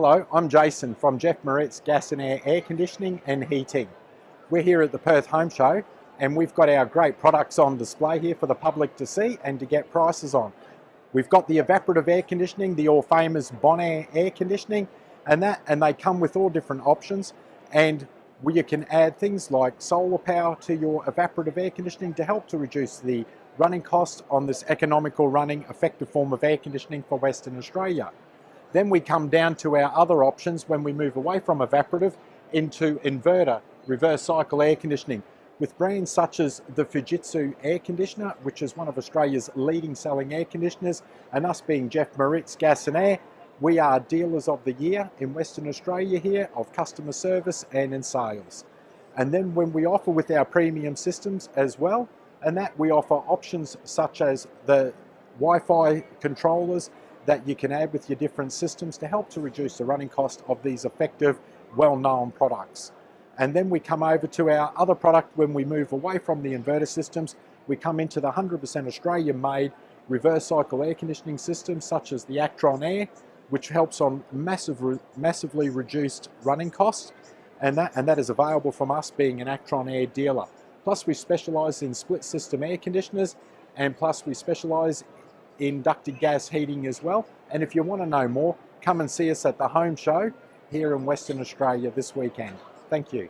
Hello, I'm Jason from Jeff Moritz Gas and Air Air Conditioning and Heating. We're here at the Perth Home Show and we've got our great products on display here for the public to see and to get prices on. We've got the evaporative air conditioning, the all famous Bonaire air conditioning and that and they come with all different options and you can add things like solar power to your evaporative air conditioning to help to reduce the running costs on this economical running effective form of air conditioning for Western Australia. Then we come down to our other options when we move away from evaporative into inverter, reverse cycle air conditioning, with brands such as the Fujitsu air conditioner, which is one of Australia's leading selling air conditioners, and us being Jeff Moritz Gas and Air, we are dealers of the year in Western Australia here of customer service and in sales. And then when we offer with our premium systems as well, and that we offer options such as the Wi-Fi controllers that you can add with your different systems to help to reduce the running cost of these effective, well-known products. And then we come over to our other product when we move away from the inverter systems, we come into the 100% Australian-made reverse cycle air conditioning systems such as the Actron Air, which helps on massive, massively reduced running costs. And that, and that is available from us being an Actron Air dealer. Plus we specialise in split system air conditioners and plus we specialise in ducted gas heating as well. And if you want to know more, come and see us at the home show here in Western Australia this weekend. Thank you.